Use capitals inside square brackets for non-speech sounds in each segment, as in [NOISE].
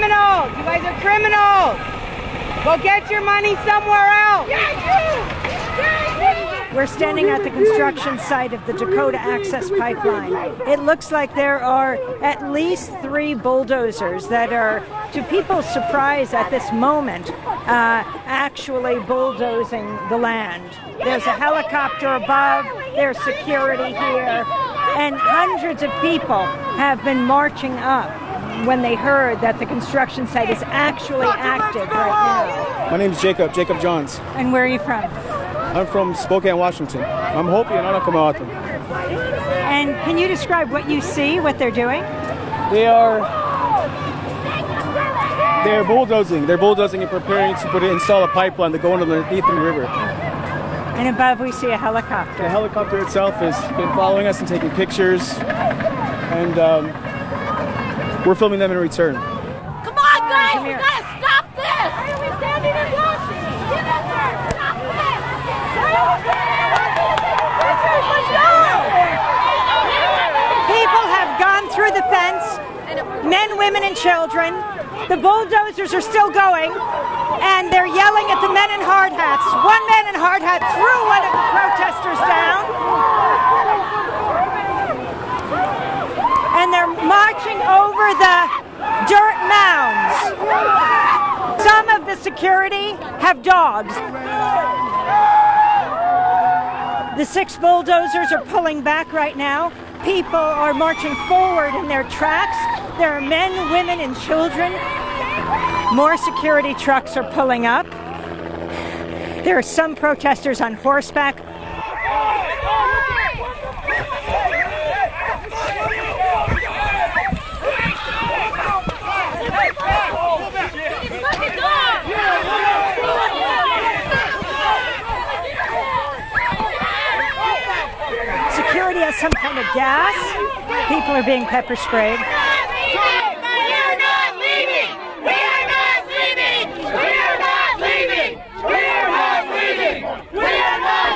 criminals. You guys are criminals. Go get your money somewhere else. We're standing at the construction site of the Dakota Access Pipeline. It looks like there are at least three bulldozers that are, to people's surprise at this moment, uh, actually bulldozing the land. There's a helicopter above, there's security here, and hundreds of people have been marching up when they heard that the construction site is actually active right now. My name is Jacob, Jacob Johns. And where are you from? I'm from Spokane, Washington. I'm Hopi and Anakamahatan. And can you describe what you see, what they're doing? They are they're bulldozing. They're bulldozing and preparing to put it, install a pipeline to go underneath the river. And above we see a helicopter. The helicopter itself has been following us and taking pictures, and um, we're filming them in return. Come on, guys! Come We here. gotta stop this! Why are we standing and watching? Get up there! Stop this! Let's go! People have gone through the fence, men, women, and children. The bulldozers are still going, and they're yelling at the men in hard hats. One man in hard hat threw one of the protesters down, and they're marching over the dirt mounds. Some of the security have dogs. The six bulldozers are pulling back right now. People are marching forward in their tracks. There are men, women, and children. More security trucks are pulling up. There are some protesters on horseback. Security has some kind of gas. People are being pepper sprayed. We are not leaving! We are not leaving! We are not leaving! We are not leaving! We are not leaving! We are not leaving! We are not leaving! We are not leaving! We are not leaving. We are not leaving. We are not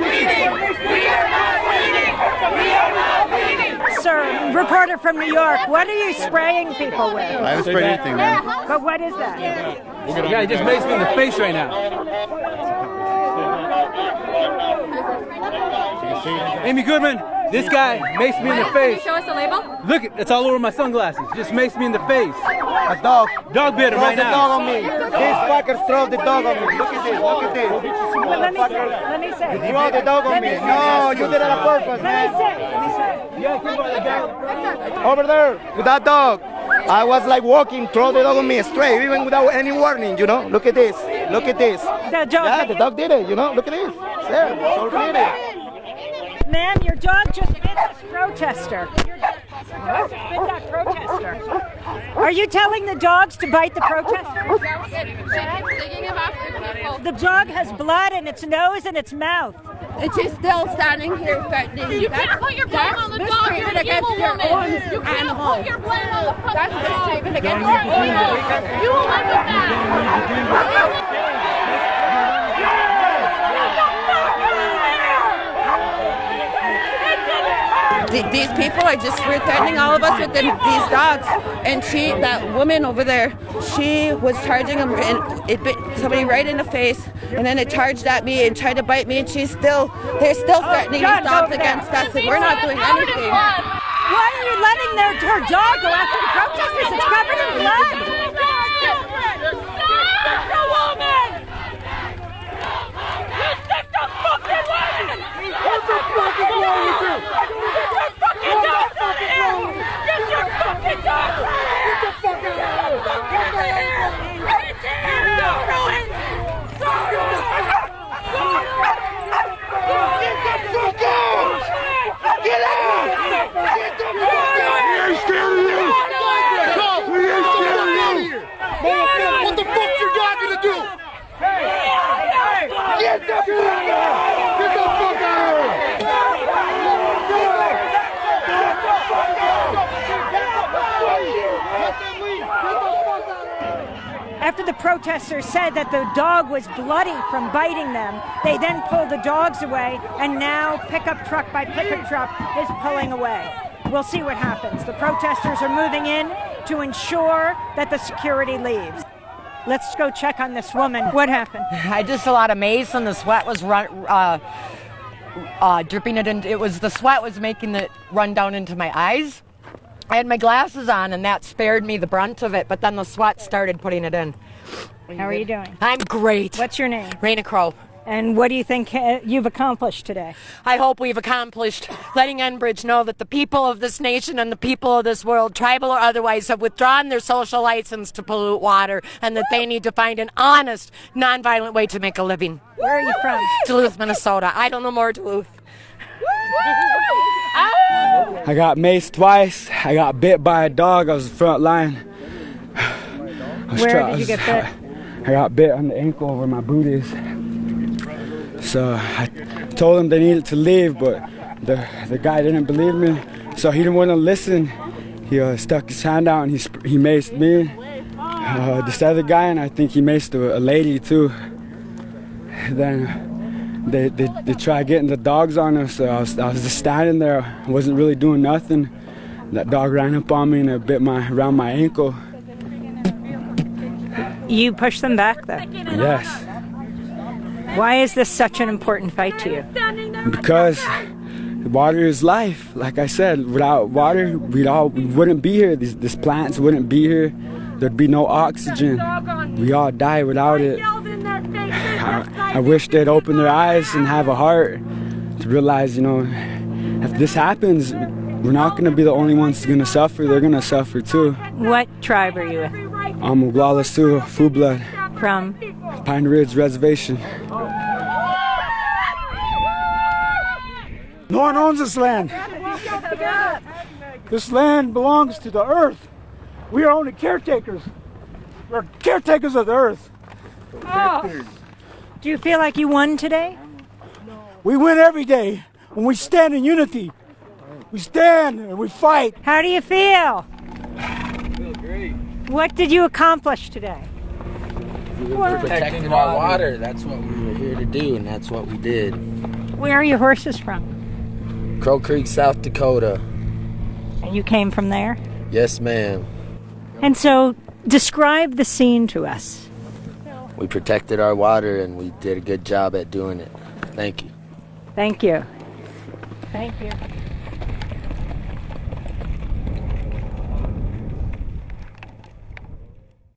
leaving. We are not leaving. We are not leaving. Sir, reporter from New York, what are you spraying people with? I haven't sprayed anything, man. But what is that? Yeah, he just makes me in the face right now. Amy Goodman, this guy makes me in the face. Show us the label. Look, it's all over my sunglasses. Just makes me in the face. A dog. Dog bit him Throw right the now. dog on me. These fuckers throw the dog on me. Look at this. Look at this. Well, let me say. Let me say. Throw the dog on me. No, you did it on purpose, Let me man. say. Let me say. Over there with that dog. I was like walking, throw the dog on me straight, even without any warning, you know. Look at this. Look at this. The dog. Yeah, the dog did it, you know. Look at this. There, so did it. Ma'am, your dog just bit this protester. Your dog just bit that protester. Are you telling the dogs to bite the protester? The dog has blood in its nose and its mouth. And she's still standing here threatening. You can't put your blame on the dog. You're an evil your woman. own You can't animal. put your blame on the fucking That's dog. mistreatment against your own evil. You will live with that. These people are just threatening all of us with them, these dogs. And she, that woman over there, she was charging them, and it bit somebody right in the face. And then it charged at me and tried to bite me. And she's still, they're still oh, threatening John, these go there. against us. And we're not doing anything. Why are you letting their, her dog go after the protesters? It's covered in blood. Stop the woman! You sick the fucking woman! What the fuck is wrong with you? Get your fucking dogs out of here! Get your fucking dogs out of here! Get the fuck out of here! Right there! Throw it! Throw it! Get the fuck out! Get out! Get the fuck out! We ain't scared of you! We ain't scared of you! What the fuck you got me to do? Get the fuck out! Get the fuck out! After the protesters said that the dog was bloody from biting them, they then pulled the dogs away, and now pickup truck by pickup truck is pulling away. We'll see what happens. The protesters are moving in. to ensure that the security leaves. Let's go check on this woman. What happened? I just a lot of mace and the sweat was run, uh, uh, dripping it in. It was the sweat was making it run down into my eyes. I had my glasses on and that spared me the brunt of it, but then the sweat started putting it in. How are you doing? I'm great. What's your name? Raina Crow. And what do you think uh, you've accomplished today? I hope we've accomplished letting Enbridge know that the people of this nation and the people of this world, tribal or otherwise, have withdrawn their social license to pollute water and that they need to find an honest, nonviolent way to make a living. Where are you from? Duluth, Minnesota. I don't know more Duluth. [LAUGHS] I got maced twice. I got bit by a dog. I was front line. [SIGHS] I was Where did you get bit? [SIGHS] I got bit on the ankle where my boot is. So I told him they needed to leave, but the the guy didn't believe me. So he didn't want to listen. He uh, stuck his hand out and he sp- he maced me. Uh, this other guy and I think he maced a, a lady too. Then they, they they tried getting the dogs on us. So I was I was just standing there. Wasn't really doing nothing. That dog ran up on me and it bit my around my ankle. You pushed them back, though. Yes. Why is this such an important fight to you? because water is life. Like I said, without water, we'd all we wouldn't be here. These, these plants wouldn't be here. There'd be no oxygen. We all die without it. I, I wish they'd open their eyes and have a heart to realize, you know, if this happens, we're not going to be the only ones going to suffer. They're going to suffer too. What tribe are you with? I'm Oglala Sioux, Fu Blood, From? Pine Ridge Reservation. No one owns this land. This land belongs to the earth. We are only caretakers. We're caretakers of the earth. Oh. Do you feel like you won today? We win every day when we stand in unity. We stand and we fight. How do you feel? I feel great. What did you accomplish today? protecting our water. That's what we were here to do, and that's what we did. Where are your horses from? Crow Creek, South Dakota. And you came from there? Yes, ma'am. And so, describe the scene to us. We protected our water, and we did a good job at doing it. Thank you. Thank you. Thank you.